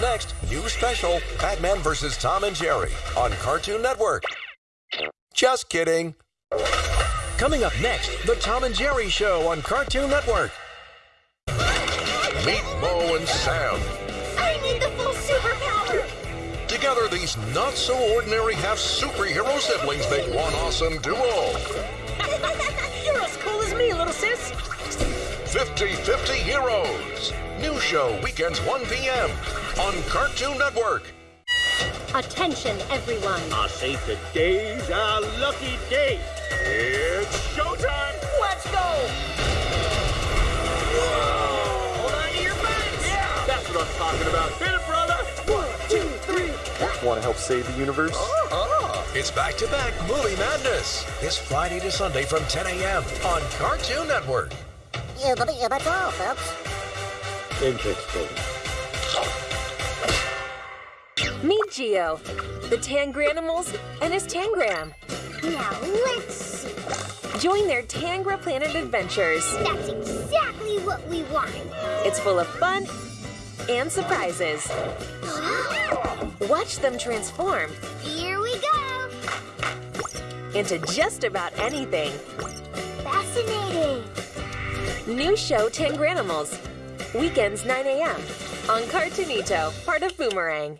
next, new special Batman vs. Tom and Jerry on Cartoon Network. Just kidding. Coming up next, the Tom and Jerry Show on Cartoon Network. Meet Mo and Sam. I need the full superpower! Together, these not so ordinary half superhero siblings make one awesome duo. You're as cool as me, little sis. 50 50 Heroes. New show weekends 1 p.m. on Cartoon Network. Attention, everyone. I say today's our lucky day. It's showtime. Let's go. Hold on to your butts. Yeah, that's what I'm talking about. Hit it, brother. One, two, three. Want to help save the universe? Uh-huh. It's back to back Movie Madness. This Friday to Sunday from 10 a.m. on Cartoon Network. Yeah, but yeah, that's all, folks. Interesting. Meet Geo, the Tangranimals, and his Tangram. Now let's see. Join their Tangra Planet adventures. That's exactly what we want. It's full of fun and surprises. Watch them transform Here we go. into just about anything. Fascinating. New show Tangranimals. Weekends 9 a.m. on Cartoonito, part of Boomerang.